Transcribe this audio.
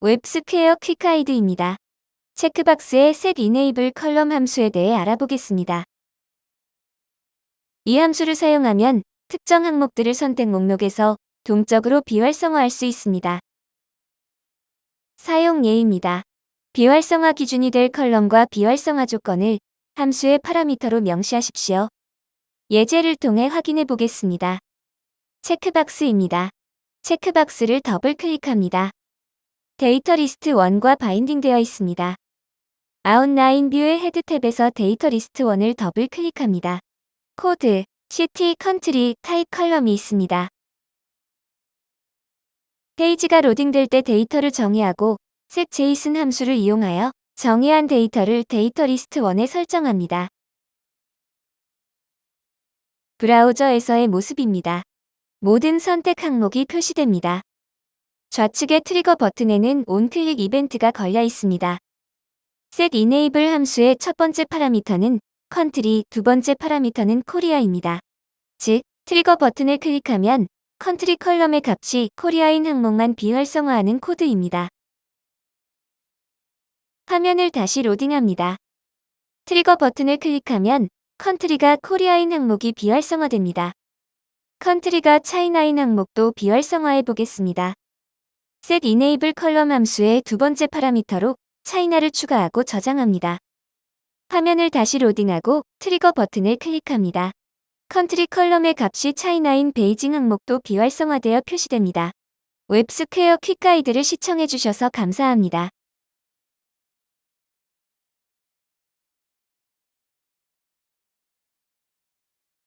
웹스퀘어 quick guide입니다. checkbox의 set enable column 함수에 대해 알아보겠습니다. 이 함수를 사용하면 특정 항목들을 선택 목록에서 동적으로 비활성화할 수 있습니다. 사용 예입니다. 비활성화 기준이 될 column과 비활성화 조건을 함수의 파라미터로 명시하십시오. 예제를 통해 확인해 보겠습니다. checkbox입니다. checkbox를 더블 클릭합니다. data list 1과 binding되어 있습니다. outline view의 head tab에서 data list 1을 더블 클릭합니다. code, city, country, type column이 있습니다. 페이지가 로딩될 때 데이터를 정의하고 setJSON 함수를 이용하여 정의한 데이터를 data list 1에 설정합니다. 브라우저에서의 모습입니다. 모든 선택 항목이 표시됩니다. 좌측의 trigger 버튼에는 onclick 이벤트가 걸려 있습니다. set enable 함수의 첫 번째 파라미터는 country, 두 번째 파라미터는 Korea입니다. 즉, trigger 버튼을 클릭하면 country column의 값이 Korea인 항목만 비활성화하는 코드입니다. 화면을 다시 로딩합니다. trigger 버튼을 클릭하면 country가 Korea인 항목이 비활성화됩니다. country가 China인 항목도 비활성화해 보겠습니다. Set enable column 함수의 두 번째 파라미터로 China를 추가하고 저장합니다. 화면을 다시 로딩하고 trigger 버튼을 클릭합니다. country column의 값이 차이나인 베이징 항목도 비활성화되어 표시됩니다. 웹스퀘어 quick guide를 시청해주셔서 감사합니다.